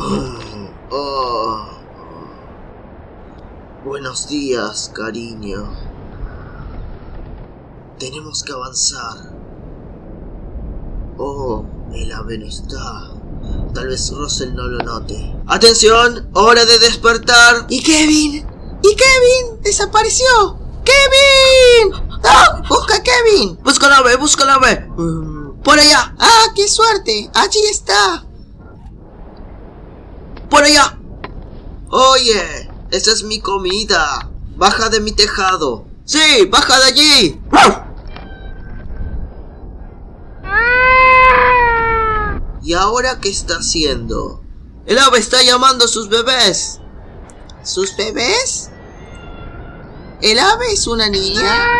Buenos días, cariño. Tenemos que avanzar. Oh, el ave no está. Tal vez Russell no lo note. ¡Atención! ¡Hora de despertar! ¿Y Kevin? ¿Y Kevin? ¡Desapareció! ¡Kevin! ¡Ah! ¡Busca a Kevin! ¡Busca la ave! ¡Busca la ave! Mm, ¡Por allá! ¡Ah, qué suerte! ¡Allí está! ¡Por allá! ¡Oye! ¡Esa es mi comida! ¡Baja de mi tejado! ¡Sí! ¡Baja de allí! ¿Y ahora qué está haciendo? El ave está llamando a sus bebés. ¿Sus bebés? ¿El ave es una niña?